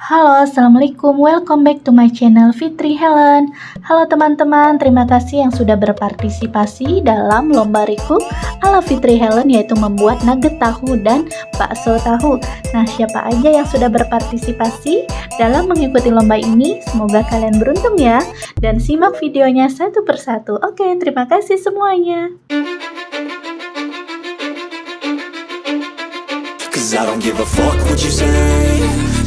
Halo, Assalamualaikum. Welcome back to my channel Fitri Helen. Halo teman-teman, terima kasih yang sudah berpartisipasi dalam lomba Riku ala Fitri Helen yaitu membuat nugget tahu dan bakso tahu. Nah, siapa aja yang sudah berpartisipasi dalam mengikuti lomba ini? Semoga kalian beruntung ya. Dan simak videonya satu persatu. Oke, terima kasih semuanya.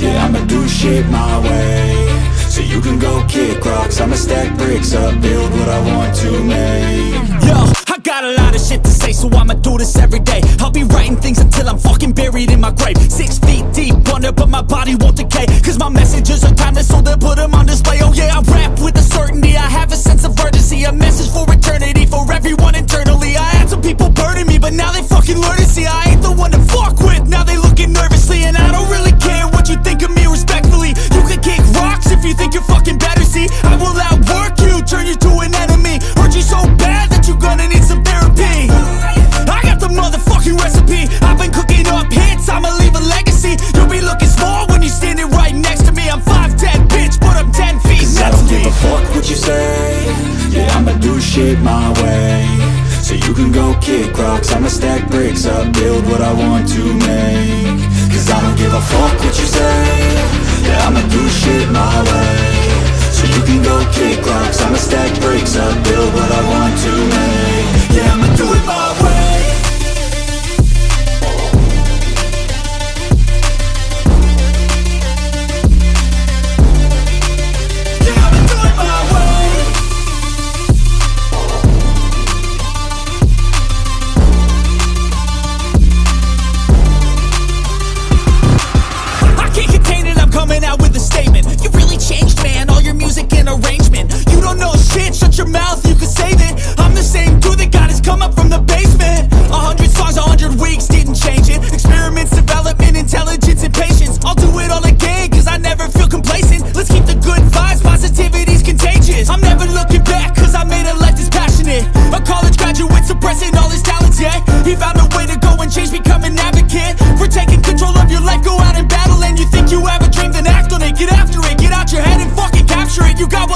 Yeah, I'ma do shit my way So you can go kick rocks I'ma stack bricks up, build what I want to make Yo, I got a lot of shit to say, so I'ma do this every day. I'll be writing things until I'm fucking buried in my grave. Six feet deep under, but my body won't decay. Cause my messages are timeless, so they'll put them on display. Oh yeah, I rap with a certainty, I have a sense of urgency. A message you think you're fucking better, see. I will outwork you, turn you to an enemy. Hurt you so bad that you're gonna need some therapy. I got the motherfucking recipe. I've been cooking up hits, I'ma leave a legacy. You'll be looking small when you're standing right next to me. I'm 5'10, bitch, but I'm 10 feet Cause I don't give me. a fuck what you say Yeah, I'ma do shit my way So you can go kick rocks I'ma stack bricks up, build what I want to make kick rocks I'ma stack bricks up, build what I want to make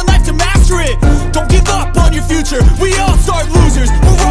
life to master it. Don't give up on your future. We all start losers. We're